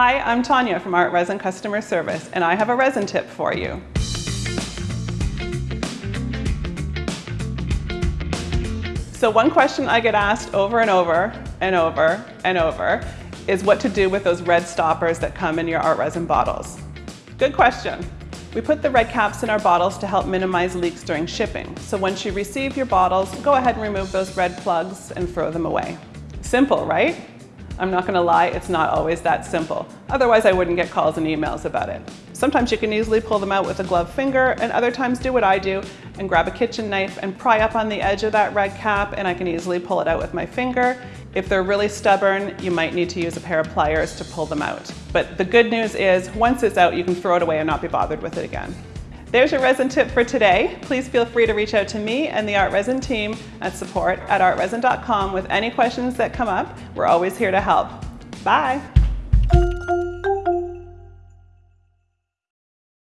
Hi, I'm Tanya from ArtResin Customer Service, and I have a resin tip for you. So one question I get asked over and over and over and over is what to do with those red stoppers that come in your ArtResin bottles. Good question. We put the red caps in our bottles to help minimize leaks during shipping. So once you receive your bottles, go ahead and remove those red plugs and throw them away. Simple, right? I'm not gonna lie, it's not always that simple. Otherwise I wouldn't get calls and emails about it. Sometimes you can easily pull them out with a gloved finger and other times do what I do and grab a kitchen knife and pry up on the edge of that red cap and I can easily pull it out with my finger. If they're really stubborn, you might need to use a pair of pliers to pull them out. But the good news is once it's out, you can throw it away and not be bothered with it again. There's your resin tip for today. Please feel free to reach out to me and the ArtResin team at support at artresin.com with any questions that come up. We're always here to help. Bye.